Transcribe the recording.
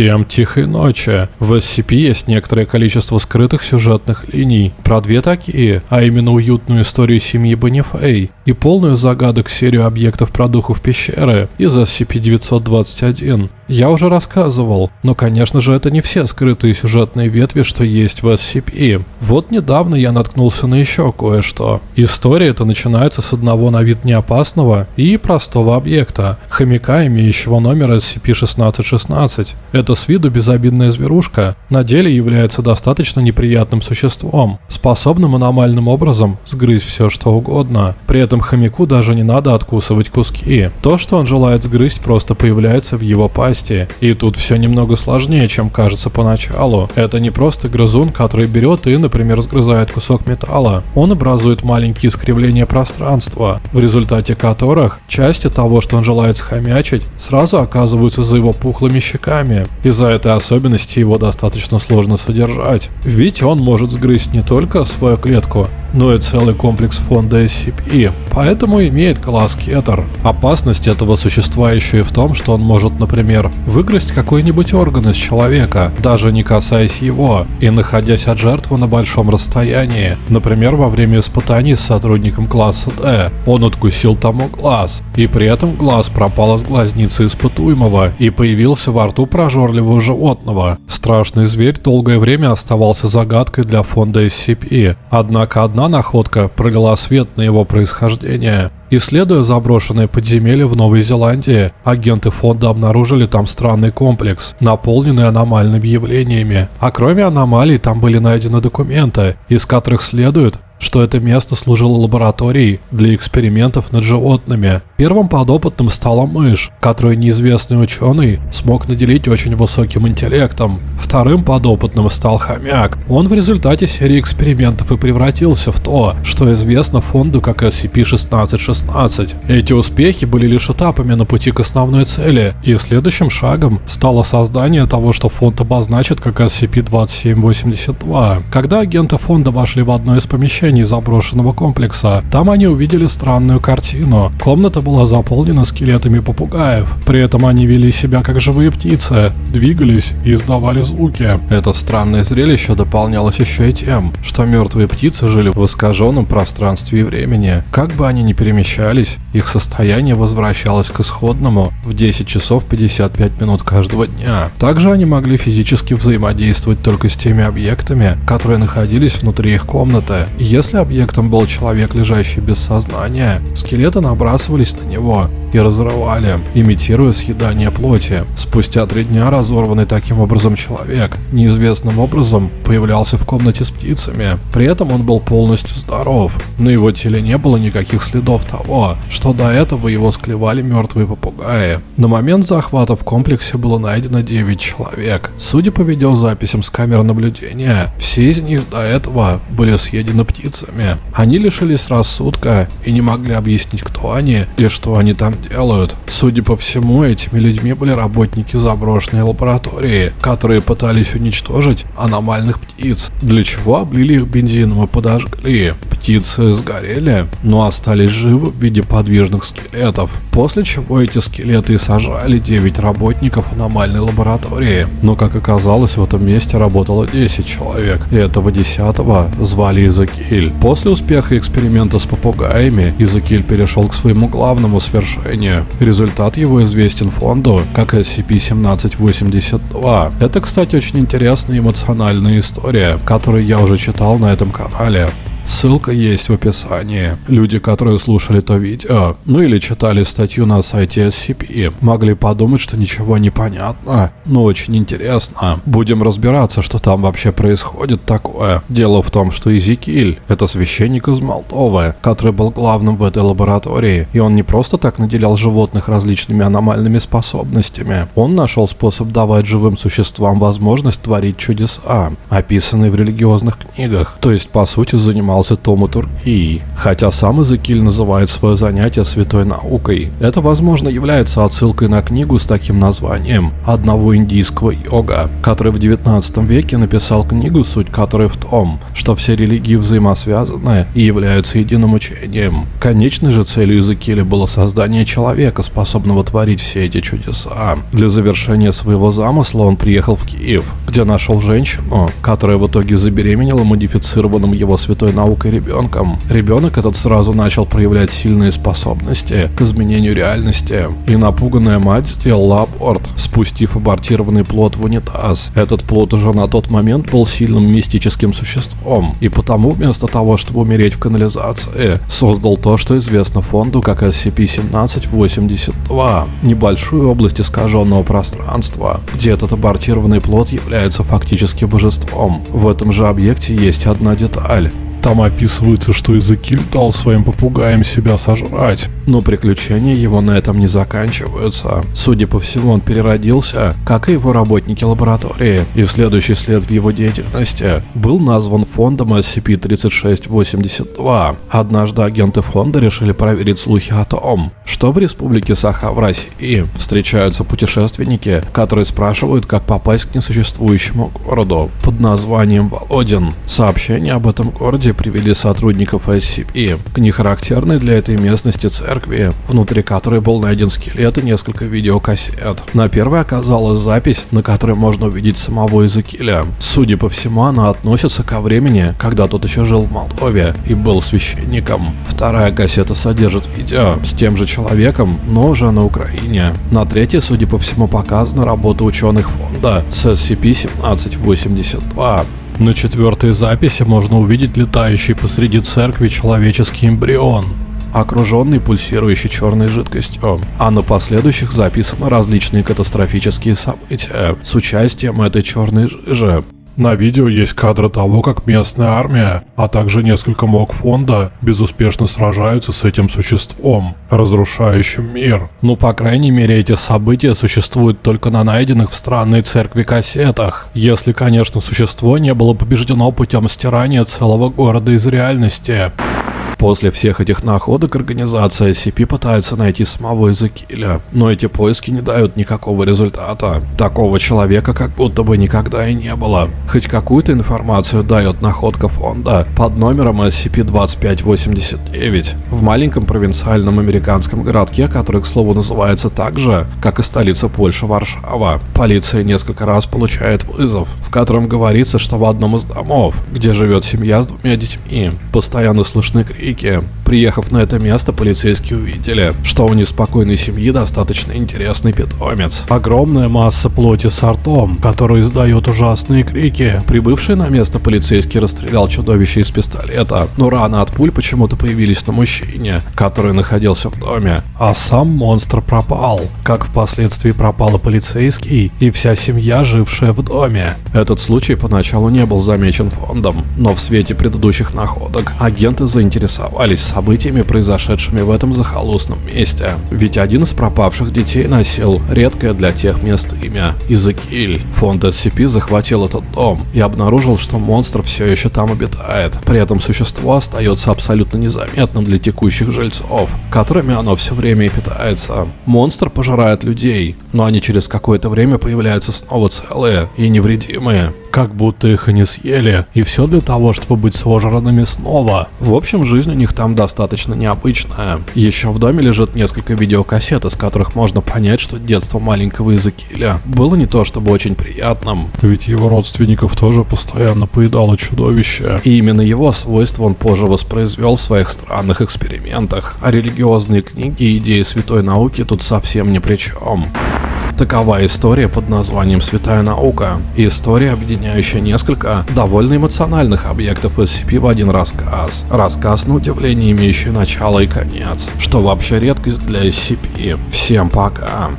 Всем тихой ночи. В SCP есть некоторое количество скрытых сюжетных линий. Про две такие, а именно уютную историю семьи Бонифей и полную загадок серию объектов про духов пещеры из SCP-921. Я уже рассказывал, но конечно же это не все скрытые сюжетные ветви, что есть в SCP. Вот недавно я наткнулся на еще кое-что. История эта начинается с одного на вид неопасного и простого объекта, хомяка, имеющего номер SCP-1616. Это с виду безобидная зверушка, на деле является достаточно неприятным существом, способным аномальным образом сгрызть все что угодно. При этом хомяку даже не надо откусывать куски. То, что он желает сгрызть, просто появляется в его пасти. И тут все немного сложнее, чем кажется поначалу. Это не просто грызун, который берет и, например, сгрызает кусок металла. Он образует маленькие искривления пространства, в результате которых части того, что он желает схомячить, сразу оказываются за его пухлыми щеками. Из-за этой особенности его достаточно сложно содержать, ведь он может сгрызть не только свою клетку, но и целый комплекс фонда SCP, поэтому имеет класс Кетер. Опасность этого существа еще и в том, что он может, например, выгрызть какой-нибудь орган из человека, даже не касаясь его, и находясь от жертвы на большом расстоянии. Например, во время испытаний с сотрудником класса D он откусил тому глаз, и при этом глаз пропал из глазницы испытуемого и появился во рту прожорливого животного. Страшный зверь долгое время оставался загадкой для фонда SCP, однако одна одна находка пролила свет на его происхождение. Исследуя заброшенные подземелья в Новой Зеландии, агенты фонда обнаружили там странный комплекс, наполненный аномальными явлениями. А кроме аномалий там были найдены документы, из которых следует, что это место служило лабораторией для экспериментов над животными. Первым подопытным стала мышь, которую неизвестный ученый смог наделить очень высоким интеллектом. Вторым подопытным стал хомяк. Он в результате серии экспериментов и превратился в то, что известно фонду как SCP-1616. Эти успехи были лишь этапами на пути к основной цели, и следующим шагом стало создание того, что фонд обозначит как SCP-2782. Когда агенты фонда вошли в одно из помещений, помещений заброшенного комплекса. Там они увидели странную картину. Комната была заполнена скелетами попугаев. При этом они вели себя как живые птицы, двигались и издавали звуки. Это странное зрелище дополнялось еще и тем, что мертвые птицы жили в искаженном пространстве и времени. Как бы они ни перемещались, их состояние возвращалось к исходному в 10 часов 55 минут каждого дня. Также они могли физически взаимодействовать только с теми объектами, которые находились внутри их комнаты. Объектом был человек, лежащий без сознания, скелеты набрасывались на него и разрывали, имитируя съедание плоти. Спустя три дня разорванный таким образом человек неизвестным образом появлялся в комнате с птицами. При этом он был полностью здоров. На его теле не было никаких следов того, что до этого его склевали мертвые попугаи. На момент захвата в комплексе было найдено 9 человек. Судя по видеозаписям с камер наблюдения, все из них до этого были съедены птицами. Они лишились рассудка и не могли объяснить, кто они и что они там делают. Судя по всему, этими людьми были работники заброшенной лаборатории, которые пытались уничтожить аномальных птиц, для чего облили их бензином и подожгли. Птицы сгорели, но остались живы в виде подвижных скелетов, после чего эти скелеты сажали 9 работников аномальной лаборатории. Но как оказалось, в этом месте работало 10 человек, и этого 10 звали. Изакиль. После успеха эксперимента с попугаями, Изакиль перешел к своему главному свершению. Результат его известен фонду как SCP-1782. Это, кстати, очень интересная эмоциональная история, которую я уже читал на этом канале. Ссылка есть в описании. Люди, которые слушали то видео, ну или читали статью на сайте SCP, могли подумать, что ничего не понятно, но очень интересно. Будем разбираться, что там вообще происходит такое. Дело в том, что Изикиль — это священник из Молдовы, который был главным в этой лаборатории, и он не просто так наделял животных различными аномальными способностями. Он нашел способ давать живым существам возможность творить чудеса, описанные в религиозных книгах, то есть по сути занимался Alsa Tomator e хотя сам Эзекиль называет свое занятие святой наукой. Это, возможно, является отсылкой на книгу с таким названием одного индийского йога, который в 19 веке написал книгу, суть которой в том, что все религии взаимосвязаны и являются единым учением. Конечной же целью Эзекииля было создание человека, способного творить все эти чудеса. Для завершения своего замысла он приехал в Киев, где нашел женщину, которая в итоге забеременела модифицированным его святой наукой ребенком. Ребенок этот сразу начал проявлять сильные способности к изменению реальности, и напуганная мать сделала аборт, спустив абортированный плод в унитаз. Этот плод уже на тот момент был сильным мистическим существом, и потому вместо того, чтобы умереть в канализации, создал то, что известно фонду как SCP-1782, небольшую область искаженного пространства, где этот абортированный плод является фактически божеством. В этом же объекте есть одна деталь. Там описывается, что Эзекиль дал своим попугаям себя сожрать. Но приключения его на этом не заканчиваются. Судя по всему, он переродился, как и его работники лаборатории, и следующий след в его деятельности был назван фондом SCP-3682. Однажды агенты фонда решили проверить слухи о том, что в республике Саха в России встречаются путешественники, которые спрашивают, как попасть к несуществующему городу под названием Володин. Сообщение об этом городе городе привели сотрудников SCP к нехарактерной для этой местности церкви, внутри которой был найден скелет и несколько видеокассет. На первой оказалась запись, на которой можно увидеть самого Иезекииля. Судя по всему, она относится ко времени, когда тот еще жил в Молдове и был священником. Вторая кассета содержит видео с тем же человеком, но уже на Украине. На третьей, судя по всему, показана работа ученых фонда с SCP-1782. На четвертой записи можно увидеть летающий посреди церкви человеческий эмбрион окруженный пульсирующей черной жидкостью. А на последующих записаны различные катастрофические события с участием этой черной жижи. На видео есть кадры того, как местная армия, а также несколько мог фонда безуспешно сражаются с этим существом, разрушающим мир. Ну, по крайней мере, эти события существуют только на найденных в странной церкви кассетах. Если, конечно, существо не было побеждено путем стирания целого города из реальности. После всех этих находок организация SCP пытается найти самого Эзекииля, но эти поиски не дают никакого результата. Такого человека как будто бы никогда и не было. Хоть какую-то информацию дает находка фонда под номером SCP-2589 в маленьком провинциальном американском городке, который, к слову, называется так же, как и столица Польши Варшава. Полиция несколько раз получает вызов, в котором говорится, что в одном из домов, где живет семья с двумя детьми, постоянно слышны крики крики. Приехав на это место, полицейские увидели, что у неспокойной семьи достаточно интересный питомец. Огромная масса плоти с ртом, который издает ужасные крики. Прибывший на место полицейский расстрелял чудовище из пистолета, но раны от пуль почему-то появились на мужчине, который находился в доме, а сам монстр пропал, как впоследствии пропал и полицейский и вся семья, жившая в доме. Этот случай поначалу не был замечен фондом, но в свете предыдущих находок агенты заинтересовались интересовались событиями, произошедшими в этом захолустном месте. Ведь один из пропавших детей носил редкое для тех мест имя Изекиль. Фонд SCP захватил этот дом и обнаружил, что монстр все еще там обитает. При этом существо остается абсолютно незаметным для текущих жильцов, которыми оно все время и питается. Монстр пожирает людей, но они через какое-то время появляются снова целые и невредимые как будто их и не съели, и все для того, чтобы быть сожранными снова. В общем, жизнь у них там достаточно необычная. Еще в доме лежит несколько видеокассет, из которых можно понять, что детство маленького Изакиля было не то чтобы очень приятным. Ведь его родственников тоже постоянно поедало чудовище. И именно его свойства он позже воспроизвел в своих странных экспериментах. А религиозные книги и идеи святой науки тут совсем ни при чем. Такова история под названием «Святая наука». История, объединяющая несколько довольно эмоциональных объектов SCP в один рассказ. Рассказ, на удивление, имеющий начало и конец, что вообще редкость для SCP. Всем пока.